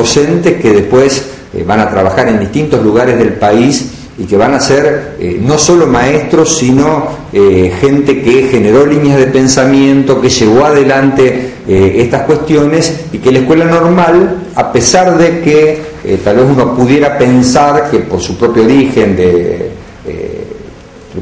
docentes que después eh, van a trabajar en distintos lugares del país y que van a ser eh, no solo maestros, sino eh, gente que generó líneas de pensamiento, que llevó adelante estas cuestiones y que la escuela normal, a pesar de que tal vez uno pudiera pensar que por su propio origen, de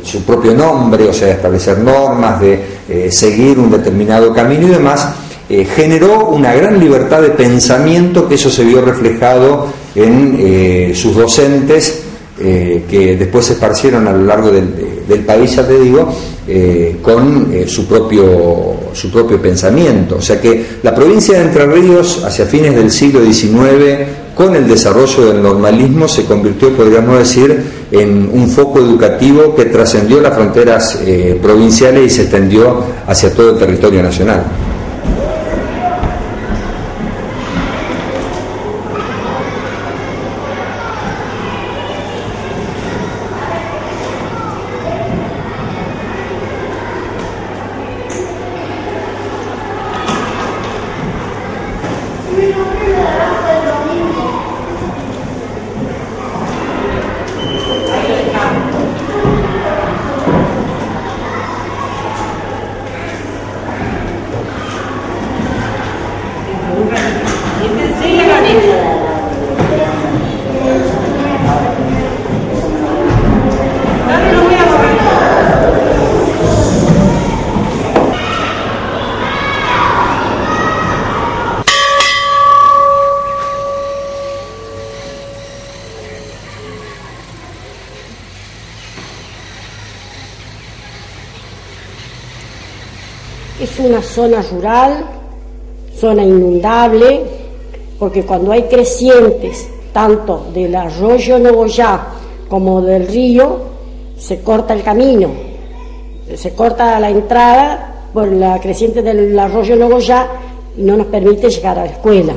su propio nombre, o sea, establecer normas, de seguir un determinado camino y demás, eh, generó una gran libertad de pensamiento que eso se vio reflejado en eh, sus docentes eh, que después se esparcieron a lo largo del, país, ya te digo, con su, propio, su propio pensamiento. O sea que la provincia de Entre Ríos, hacia fines del siglo XIX, con el desarrollo del normalismo, se convirtió, podríamos decir, en un foco educativo que trascendió las fronteras provinciales y se extendió hacia todo el territorio nacional. Zona rural, zona inundable, porque cuando hay crecientes, tanto del arroyo Nogoyá como del río, se corta el camino, se corta la entrada por la creciente del arroyo Nogoyá y no nos permite llegar a la escuela.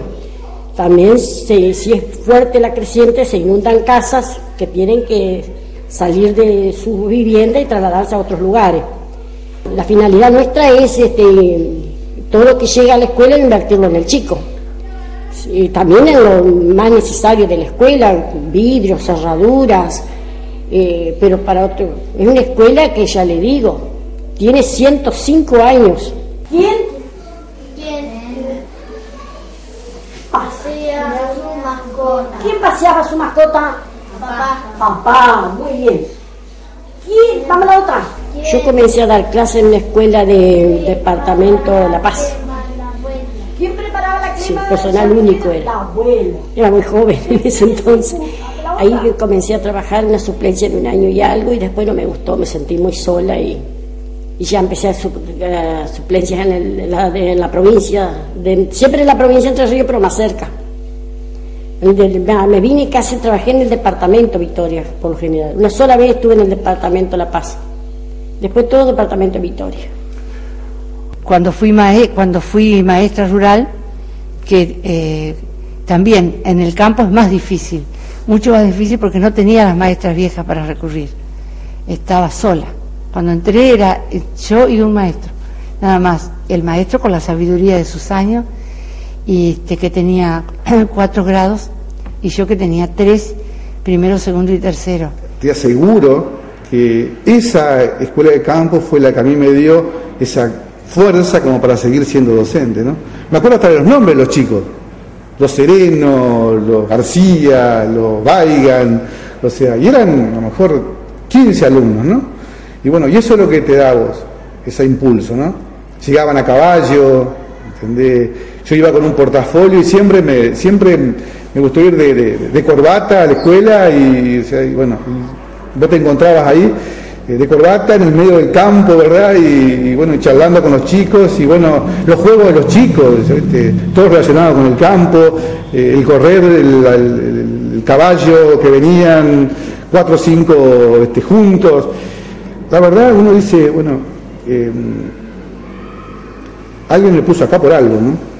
También si es fuerte la creciente se inundan casas que tienen que salir de su vivienda y trasladarse a otros lugares. La finalidad nuestra es este, todo lo que llega a la escuela invertirlo en el chico. Y también en lo más necesario de la escuela, vidrios, cerraduras, eh, pero para otro. Es una escuela que ya le digo, tiene 105 años. ¿Quién? ¿Quién? Paseaba su mascota. ¿Quién paseaba su mascota? Papá. Papá, muy bien. ¿Quién? Vamos a la otra. Yo comencé a dar clases en la escuela del departamento de La Paz. ¿Quién preparaba la Sí, personal único era. Era muy joven en ese entonces. Ahí comencé a trabajar en la suplencia en un año y algo y después no me gustó, me sentí muy sola y, ya empecé a, suplencias en, la, provincia, siempre en la provincia de Entre Ríos, pero más cerca. Me vine casi, trabajé en el departamento Victoria, por lo general. Una sola vez estuve en el departamento La Paz. Después todo el departamento Victoria. Cuando fui, cuando fui maestra rural, que eh, también en el campo es más difícil, mucho más difícil porque no tenía las maestras viejas para recurrir. Estaba sola. Cuando entré era yo y un maestro, nada más. El maestro con la sabiduría de sus años y este, que tenía cuatro grados y yo que tenía tres, primero, segundo y tercero. Te aseguro que esa escuela de campo fue la que a mí me dio esa fuerza como para seguir siendo docente. ¿no? Me acuerdo hasta de los nombres de los chicos, los Sereno, los García, los Baigan, o sea, y eran a lo mejor 15 alumnos, ¿no? Y bueno, y eso es lo que te da vos, ese impulso, ¿no? Llegaban a caballo, ¿entendés? Yo iba con un portafolio y siempre me, siempre me gustó ir de, corbata a la escuela y, y bueno, vos te encontrabas ahí eh, de corbata en el medio del campo, ¿verdad? Y, bueno, charlando con los chicos y bueno, los juegos de los chicos, todo relacionado con el campo, eh, el correr, el, caballo que venían cuatro o cinco este, juntos. La verdad, uno dice, bueno, em, alguien le puso acá por algo, ¿no?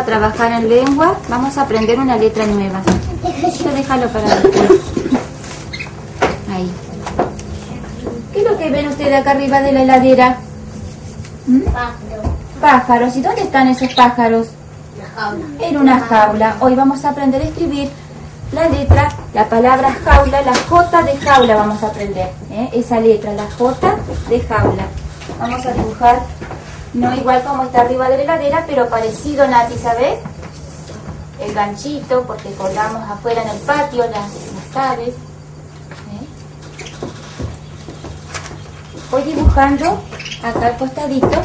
A trabajar en lengua, vamos a aprender una letra nueva. Esto déjalo para después. Ahí. ¿Qué es lo que ven ustedes acá arriba de la heladera? ¿Mm? pájaros. ¿Y dónde están esos pájaros? En una jaula. Hoy vamos a aprender a escribir la letra, la palabra jaula, la J de jaula vamos a aprender. ¿eh? Esa letra, la J de jaula. Vamos a dibujar, no igual como está arriba de la heladera, pero parecido, Nati, ¿sabes? El ganchito, porque colgamos afuera en el patio las, las aves. ¿eh? Voy dibujando acá al costadito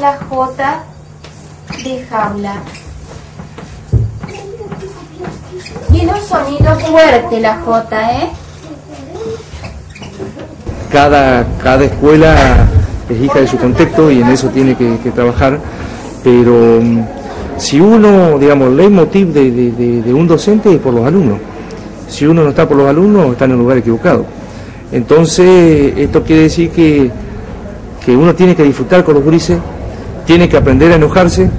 la J de jaula. Tiene un sonido fuerte la J, ¿eh? Cada, cada escuela es hija de su contexto y en eso tiene que, trabajar, pero mm, si uno, digamos, el leitmotiv de, de, de, un docente es por los alumnos. Si uno no está por los alumnos, está en el lugar equivocado. Entonces, esto quiere decir que, que uno tiene que disfrutar con los grises, tiene que aprender a enojarse,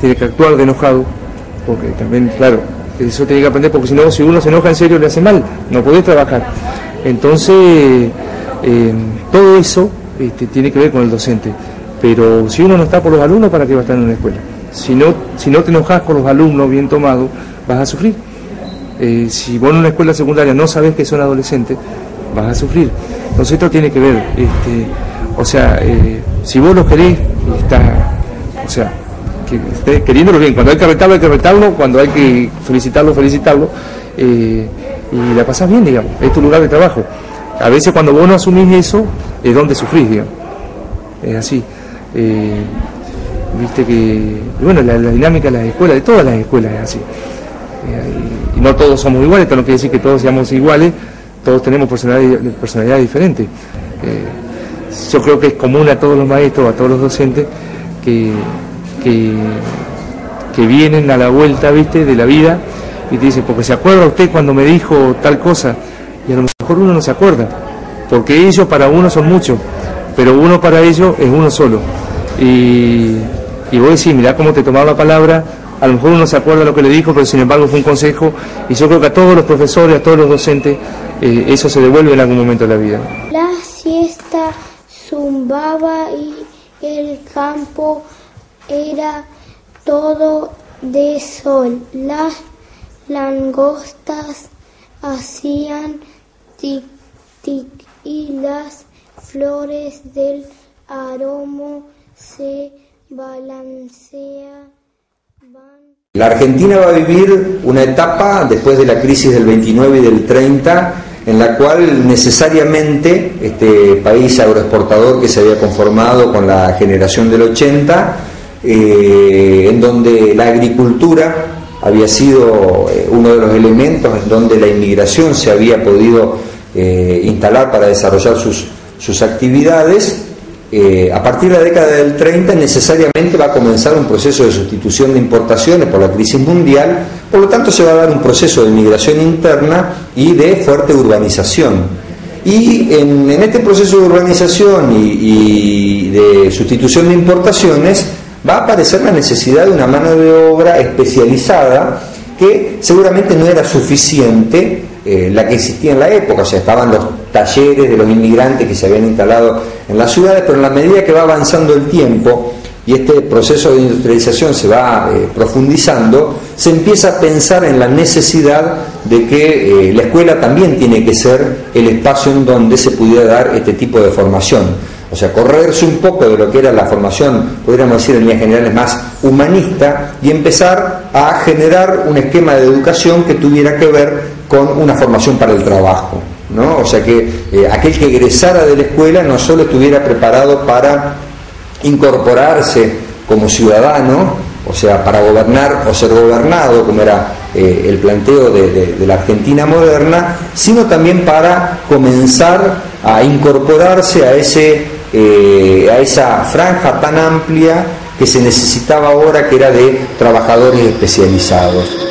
tiene que actuar de enojado, porque también, claro, eso tiene que aprender, porque si no, si uno se enoja en serio le hace mal, no puede trabajar. Entonces, eh, todo eso este, tiene que ver con el docente. Pero si uno no está por los alumnos, ¿para qué va a estar en una escuela? Si no, si no te enojas con los alumnos bien tomados, vas a sufrir. Eh, si vos en una escuela secundaria no sabes que son adolescentes, vas a sufrir. Entonces esto tiene que ver, este, o sea, eh, si vos lo querés, está, o sea, que esté queriéndolo bien. Cuando hay que retarlo, hay que retarlo. Cuando hay que felicitarlo, felicitarlo. Eh, y la pasás bien, digamos. Es tu lugar de trabajo. A veces cuando vos no asumís eso, es donde sufrís, digamos. Es así. Eh, viste que, bueno, la, dinámica de las escuelas, de todas las escuelas es así. Eh, y no todos somos iguales, esto no quiere decir que todos seamos iguales, todos tenemos personalidades personalidad diferentes. Eh, yo creo que es común a todos los maestros, a todos los docentes, que, que, que vienen a la vuelta, viste, de la vida y te dicen, porque se acuerda usted cuando me dijo tal cosa, y a lo mejor uno no se acuerda, porque ellos para uno son muchos, pero uno para ellos es uno solo. Y, y vos decís, mirá cómo te tomaba la palabra, a lo mejor uno se acuerda lo que le dijo, pero sin embargo fue un consejo, y yo creo que a todos los profesores, a todos los docentes, eh, eso se devuelve en algún momento de la vida. La siesta zumbaba y el campo era todo de sol. Las langostas hacían tic tic y las flores del aroma se balanceaban. La Argentina va a vivir una etapa después de la crisis del 29 y del 30 en la cual necesariamente este país agroexportador que se había conformado con la generación del 80, eh, en donde la agricultura había sido eh, uno de los elementos en donde la inmigración se había podido eh, instalar para desarrollar sus, sus actividades, eh, a partir de la década del 30 necesariamente va a comenzar un proceso de sustitución de importaciones por la crisis mundial, por lo tanto se va a dar un proceso de migración interna y de fuerte urbanización. Y en, este proceso de urbanización y de sustitución de importaciones va a aparecer la necesidad de una mano de obra especializada que seguramente no era suficiente eh, la que existía en la época, o sea, estaban los talleres de los inmigrantes que se habían instalado en las ciudades, pero en la medida que va avanzando el tiempo y este proceso de industrialización se va eh, profundizando, se empieza a pensar en la necesidad de que eh, la escuela también tiene que ser el espacio en donde se pudiera dar este tipo de formación. O sea, correrse un poco de lo que era la formación, podríamos decir en líneas generales, más humanista y empezar a generar un esquema de educación que tuviera que ver con una formación para el trabajo. ¿no? O sea, que eh, aquel que egresara de la escuela no solo estuviera preparado para incorporarse como ciudadano, o sea, para gobernar o ser gobernado, como era eh, el planteo de, la Argentina moderna, sino también para comenzar a incorporarse a, ese, eh, a esa franja tan amplia que se necesitaba ahora, que era de trabajadores especializados.